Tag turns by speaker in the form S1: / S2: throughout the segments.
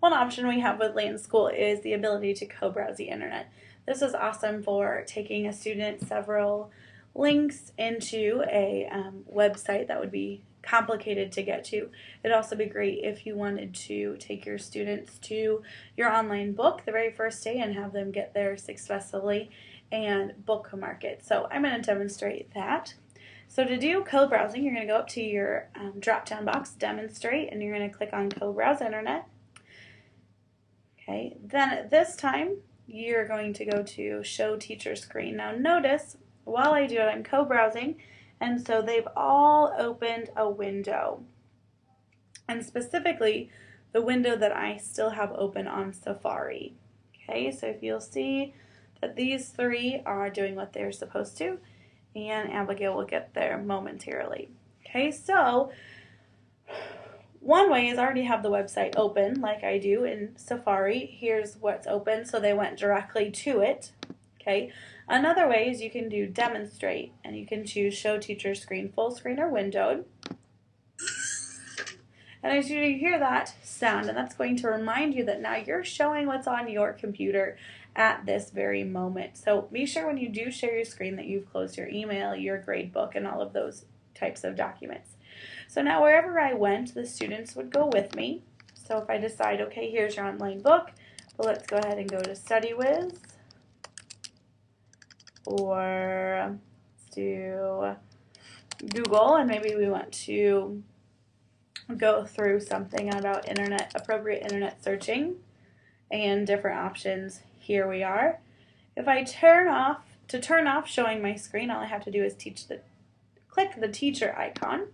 S1: one option we have with LanSchool is the ability to co-browse the internet. This is awesome for taking a student several links into a um, website that would be complicated to get to. It'd also be great if you wanted to take your students to your online book the very first day and have them get there successfully and bookmark it. So I'm going to demonstrate that. So to do co-browsing, you're going to go up to your um, drop-down box, Demonstrate, and you're going to click on Co-Browse Internet. Okay, then this time, you're going to go to Show Teacher Screen. Now notice, while I do it, I'm co-browsing, and so they've all opened a window. And specifically, the window that I still have open on Safari. Okay, so if you'll see that these three are doing what they're supposed to, and Abigail will get there momentarily. Okay, so one way is I already have the website open like I do in Safari. Here's what's open, so they went directly to it. Okay, another way is you can do demonstrate and you can choose show teacher screen full screen or windowed. And as you hear that sound, and that's going to remind you that now you're showing what's on your computer at this very moment. So be sure when you do share your screen that you've closed your email, your grade book, and all of those types of documents. So now wherever I went, the students would go with me. So if I decide, okay, here's your online book, well, let's go ahead and go to StudyWiz. Or um, let's do Google, and maybe we want to go through something about internet appropriate internet searching and different options here we are. If I turn off, to turn off showing my screen, all I have to do is teach the, click the teacher icon.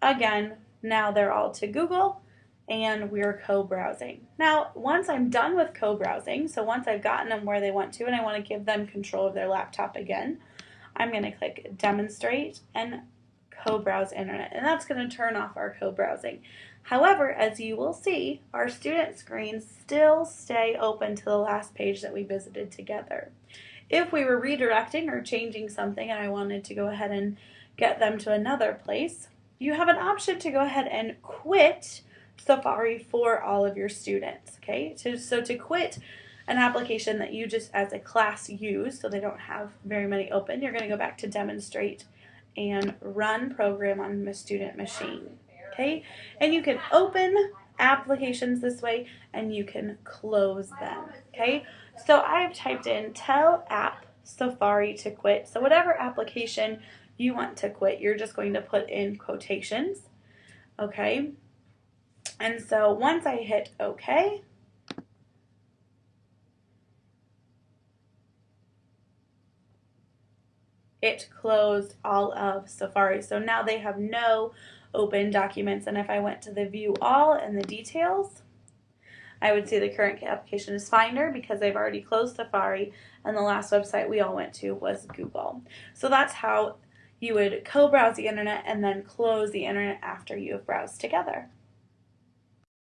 S1: Again, now they're all to Google and we're co-browsing. Now, once I'm done with co-browsing, so once I've gotten them where they want to and I want to give them control of their laptop again, I'm going to click demonstrate and co-browse internet and that's going to turn off our co-browsing. However, as you will see, our student screens still stay open to the last page that we visited together. If we were redirecting or changing something and I wanted to go ahead and get them to another place, you have an option to go ahead and quit Safari for all of your students. Okay, so, so to quit an application that you just as a class use, so they don't have very many open, you're going to go back to demonstrate and run program on the student machine. Okay, and you can open applications this way and you can close them. Okay, so I've typed in tell app Safari to quit. So whatever application you want to quit, you're just going to put in quotations. Okay, and so once I hit OK, it closed all of Safari. So now they have no open documents. And if I went to the view all and the details, I would see the current application is Finder because they've already closed Safari and the last website we all went to was Google. So that's how you would co-browse the internet and then close the internet after you have browsed together.